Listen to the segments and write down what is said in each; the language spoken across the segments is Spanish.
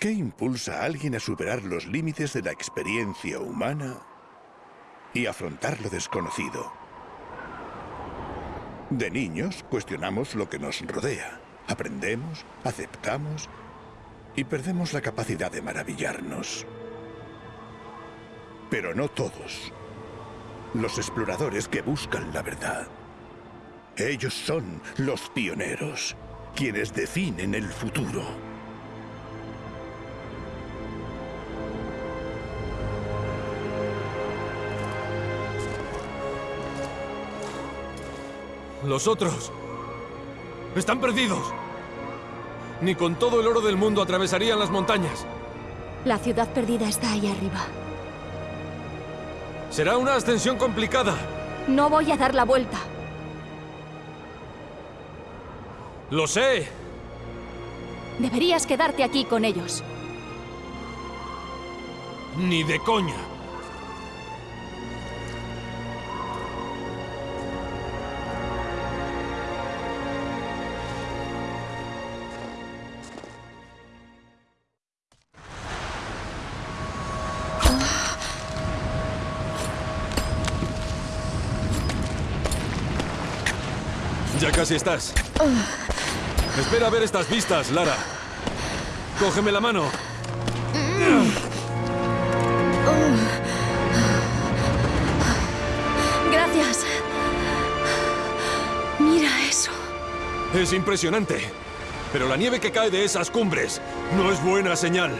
¿Qué impulsa a alguien a superar los límites de la experiencia humana y afrontar lo desconocido? De niños cuestionamos lo que nos rodea. Aprendemos, aceptamos y perdemos la capacidad de maravillarnos. Pero no todos. Los exploradores que buscan la verdad. Ellos son los pioneros, quienes definen el futuro. Los otros... Están perdidos. Ni con todo el oro del mundo atravesarían las montañas. La ciudad perdida está ahí arriba. Será una ascensión complicada. No voy a dar la vuelta. Lo sé. Deberías quedarte aquí con ellos. Ni de coña. Ya casi estás. Espera a ver estas vistas, Lara. Cógeme la mano. Gracias. Mira eso. Es impresionante. Pero la nieve que cae de esas cumbres no es buena señal.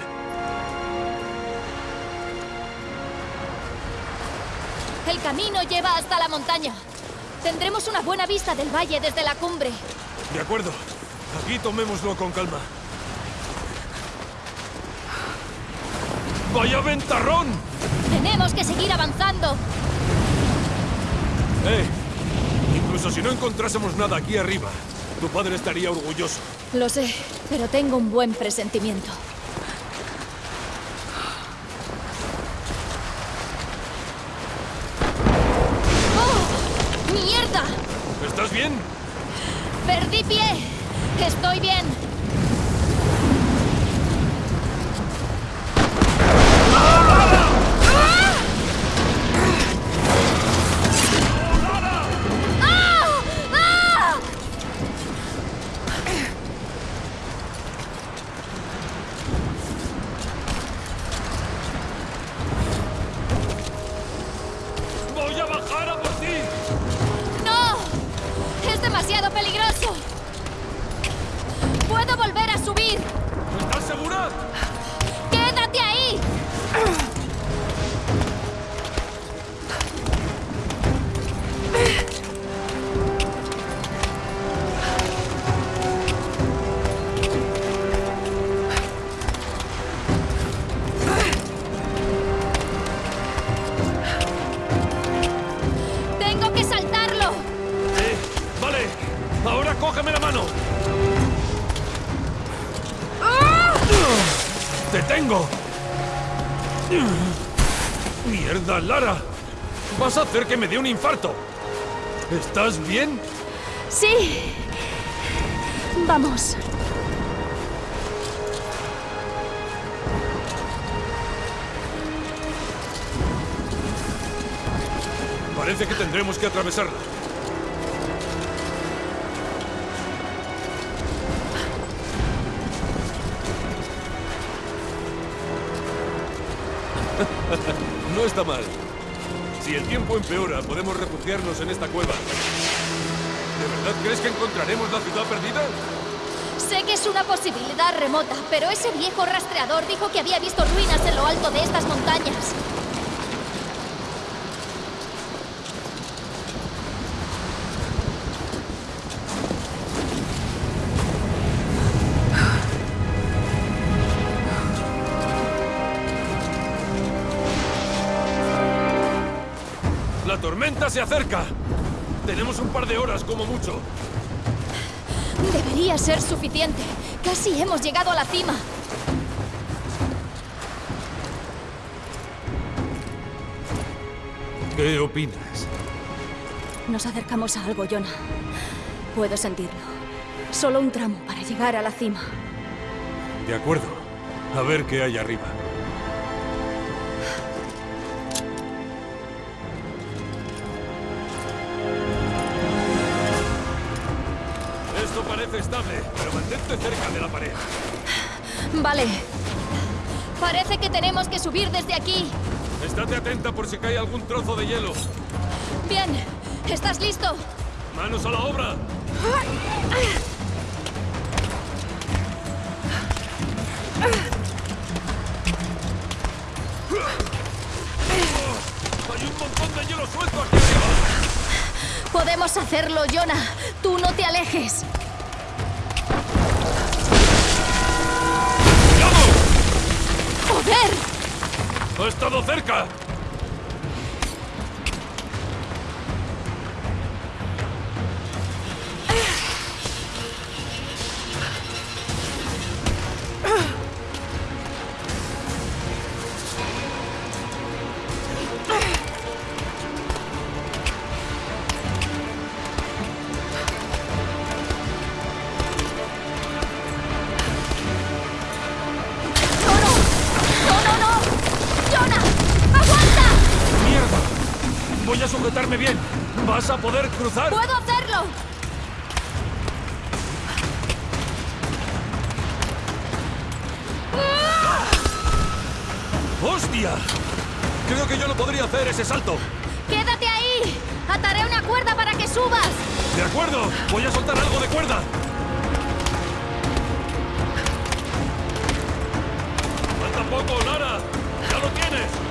El camino lleva hasta la montaña. Tendremos una buena vista del valle desde la cumbre. De acuerdo. Aquí tomémoslo con calma. ¡Vaya ventarrón! Tenemos que seguir avanzando. Eh, incluso si no encontrásemos nada aquí arriba, tu padre estaría orgulloso. Lo sé, pero tengo un buen presentimiento. ¡Te tengo! ¡Mierda, Lara! Vas a hacer que me dé un infarto. ¿Estás bien? Sí. Vamos. Parece que tendremos que atravesarla. Está mal. Si el tiempo empeora, podemos refugiarnos en esta cueva. ¿De verdad crees que encontraremos la ciudad perdida? Sé que es una posibilidad remota, pero ese viejo rastreador dijo que había visto ruinas en lo alto de estas montañas. Tormenta se acerca! Tenemos un par de horas como mucho. Debería ser suficiente. Casi hemos llegado a la cima. ¿Qué opinas? Nos acercamos a algo, Jonah. Puedo sentirlo. Solo un tramo para llegar a la cima. De acuerdo. A ver qué hay arriba. Vale. Parece que tenemos que subir desde aquí. Estate atenta por si cae algún trozo de hielo. Bien. ¿Estás listo? ¡Manos a la obra! ¡Hay un montón de hielo suelto aquí arriba! Podemos hacerlo, Jonah. Tú no te alejes. ¡Ha estado cerca! Bien. ¿Vas a poder cruzar? ¡Puedo hacerlo! ¡Hostia! Creo que yo no podría hacer ese salto. ¡Quédate ahí! ¡Ataré una cuerda para que subas! De acuerdo, voy a soltar algo de cuerda. Falta poco, Lara. Ya lo tienes.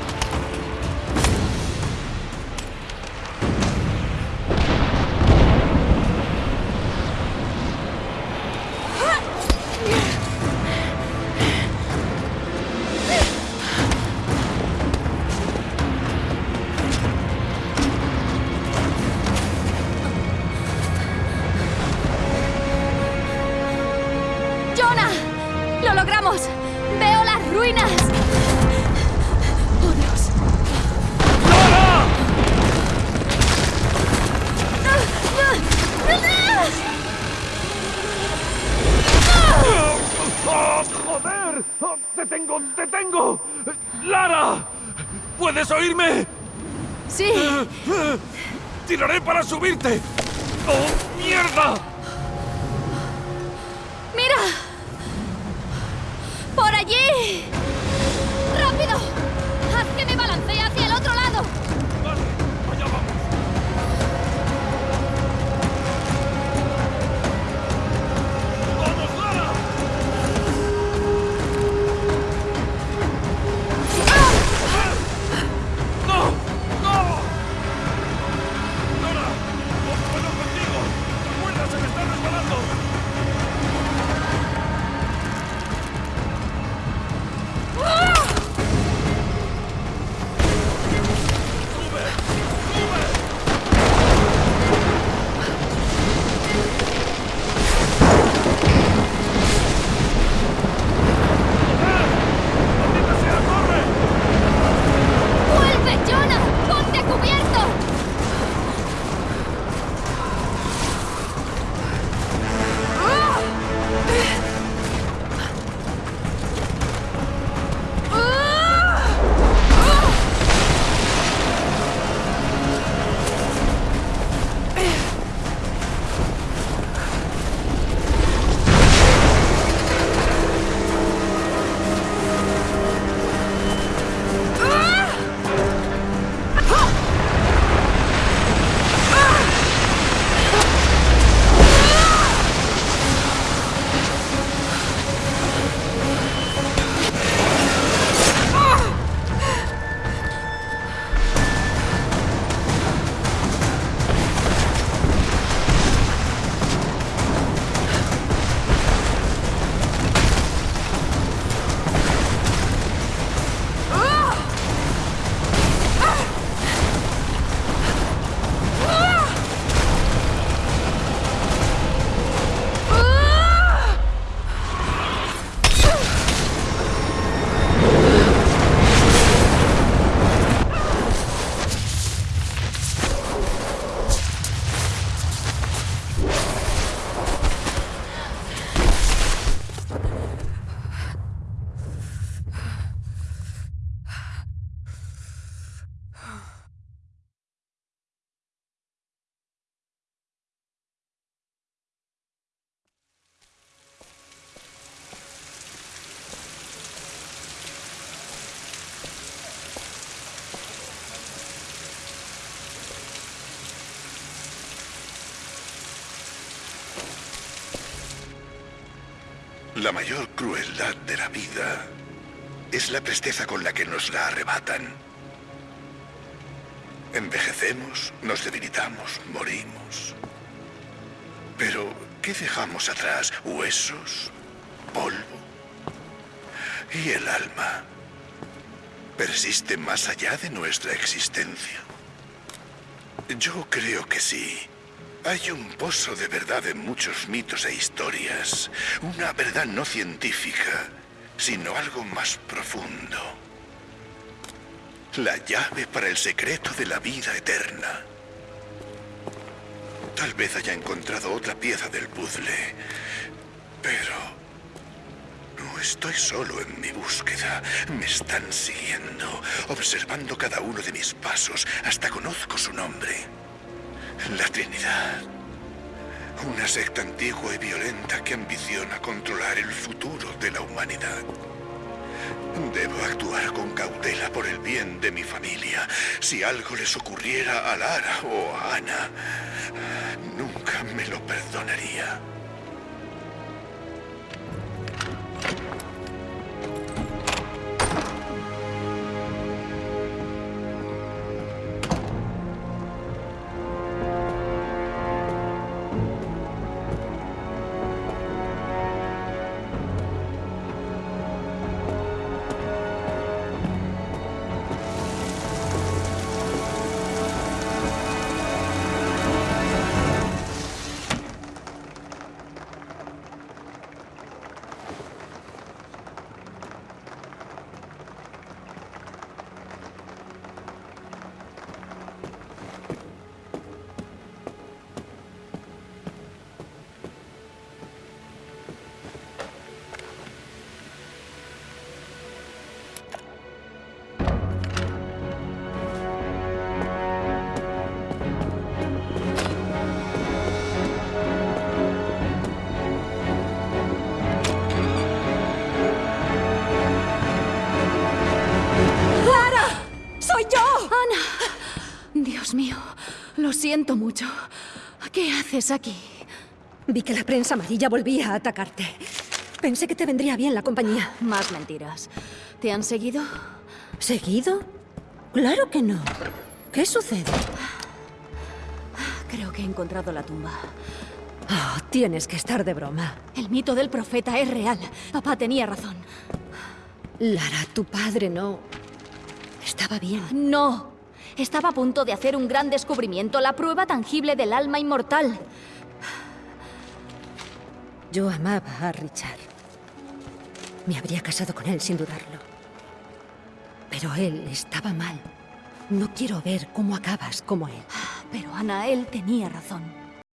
¡Oh, ¡Te tengo! ¡Te tengo! ¡Lara! ¿Puedes oírme? Sí, ¡Tiraré para subirte! ¡Oh, mierda! mira. Por allí. La mayor crueldad de la vida es la presteza con la que nos la arrebatan. Envejecemos, nos debilitamos, morimos. Pero, ¿qué dejamos atrás? ¿Huesos? ¿Polvo? ¿Y el alma? ¿Persiste más allá de nuestra existencia? Yo creo que sí. Hay un pozo de verdad en muchos mitos e historias. Una verdad no científica, sino algo más profundo. La llave para el secreto de la vida eterna. Tal vez haya encontrado otra pieza del puzzle, pero no estoy solo en mi búsqueda. Me están siguiendo, observando cada uno de mis pasos. Hasta conozco su nombre. La Trinidad. Una secta antigua y violenta que ambiciona controlar el futuro de la humanidad. Debo actuar con cautela por el bien de mi familia. Si algo les ocurriera a Lara o a Ana, nunca me lo perdonaría. Dios mío, lo siento mucho. ¿Qué haces aquí? Vi que la prensa amarilla volvía a atacarte. Pensé que te vendría bien la compañía. Más mentiras. ¿Te han seguido? ¿Seguido? Claro que no. ¿Qué sucede? Creo que he encontrado la tumba. Oh, tienes que estar de broma. El mito del profeta es real. Papá tenía razón. Lara, tu padre no... Estaba bien. No. Estaba a punto de hacer un gran descubrimiento, la prueba tangible del alma inmortal. Yo amaba a Richard. Me habría casado con él sin dudarlo. Pero él estaba mal. No quiero ver cómo acabas como él. Pero Ana, él tenía razón.